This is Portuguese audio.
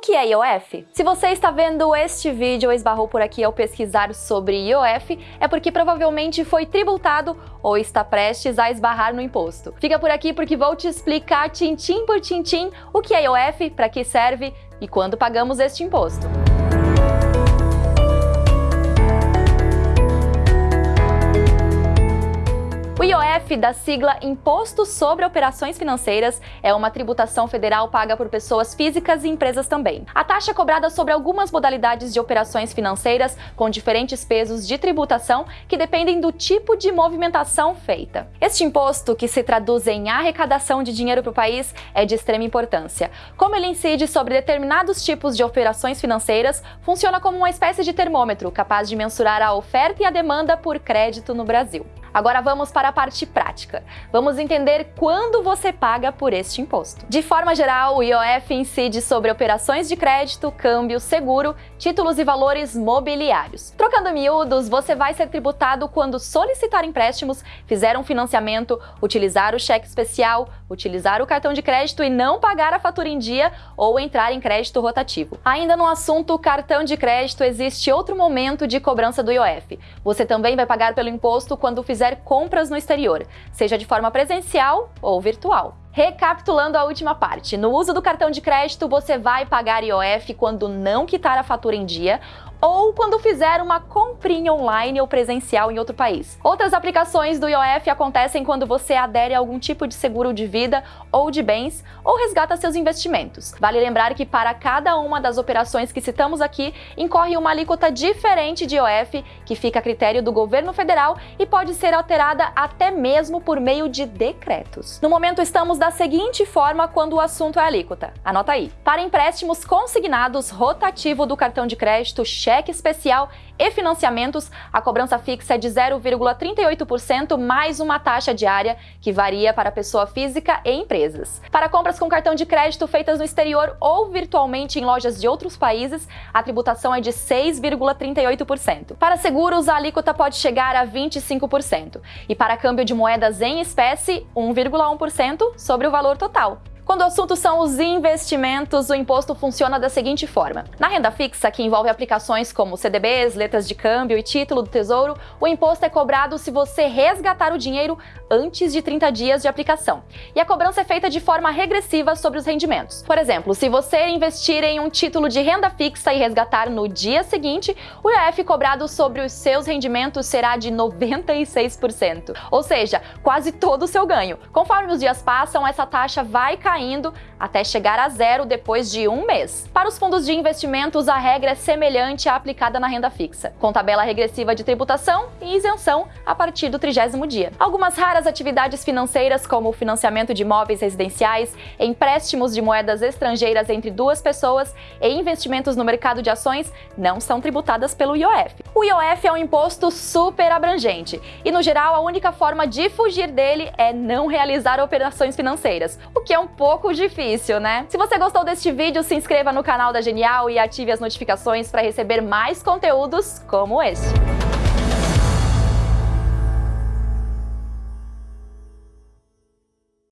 que é IOF? Se você está vendo este vídeo ou esbarrou por aqui ao pesquisar sobre IOF, é porque provavelmente foi tributado ou está prestes a esbarrar no imposto. Fica por aqui porque vou te explicar tintim por tintim o que é IOF, para que serve e quando pagamos este imposto. Da sigla Imposto sobre Operações Financeiras, é uma tributação federal paga por pessoas físicas e empresas também. A taxa é cobrada sobre algumas modalidades de operações financeiras com diferentes pesos de tributação que dependem do tipo de movimentação feita. Este imposto, que se traduz em arrecadação de dinheiro para o país, é de extrema importância. Como ele incide sobre determinados tipos de operações financeiras, funciona como uma espécie de termômetro capaz de mensurar a oferta e a demanda por crédito no Brasil. Agora vamos para a parte prática. Vamos entender quando você paga por este imposto. De forma geral, o IOF incide sobre operações de crédito, câmbio, seguro, títulos e valores mobiliários. Trocando miúdos, você vai ser tributado quando solicitar empréstimos, fizer um financiamento, utilizar o cheque especial, utilizar o cartão de crédito e não pagar a fatura em dia ou entrar em crédito rotativo. Ainda no assunto cartão de crédito, existe outro momento de cobrança do IOF. Você também vai pagar pelo imposto quando fizer fizer compras no exterior, seja de forma presencial ou virtual. Recapitulando a última parte, no uso do cartão de crédito você vai pagar IOF quando não quitar a fatura em dia ou quando fizer uma comprinha online ou presencial em outro país. Outras aplicações do IOF acontecem quando você adere a algum tipo de seguro de vida ou de bens ou resgata seus investimentos. Vale lembrar que para cada uma das operações que citamos aqui, incorre uma alíquota diferente de IOF que fica a critério do governo federal e pode ser alterada até mesmo por meio de decretos. No momento estamos da seguinte forma quando o assunto é alíquota. Anota aí. Para empréstimos consignados rotativo do cartão de crédito, especial e financiamentos, a cobrança fixa é de 0,38% mais uma taxa diária que varia para pessoa física e empresas. Para compras com cartão de crédito feitas no exterior ou virtualmente em lojas de outros países, a tributação é de 6,38%. Para seguros, a alíquota pode chegar a 25%. E para câmbio de moedas em espécie, 1,1% sobre o valor total. Quando o assunto são os investimentos, o imposto funciona da seguinte forma. Na renda fixa, que envolve aplicações como CDBs, letras de câmbio e título do Tesouro, o imposto é cobrado se você resgatar o dinheiro antes de 30 dias de aplicação. E a cobrança é feita de forma regressiva sobre os rendimentos. Por exemplo, se você investir em um título de renda fixa e resgatar no dia seguinte, o IOF cobrado sobre os seus rendimentos será de 96%. Ou seja, quase todo o seu ganho. Conforme os dias passam, essa taxa vai cair caindo até chegar a zero depois de um mês. Para os fundos de investimentos, a regra é semelhante à aplicada na renda fixa, com tabela regressiva de tributação e isenção a partir do trigésimo dia. Algumas raras atividades financeiras, como o financiamento de imóveis residenciais, empréstimos de moedas estrangeiras entre duas pessoas e investimentos no mercado de ações, não são tributadas pelo IOF. O IOF é um imposto super abrangente e, no geral, a única forma de fugir dele é não realizar operações financeiras, o que é um pouco difícil, né? Se você gostou deste vídeo, se inscreva no canal da Genial e ative as notificações para receber mais conteúdos como este.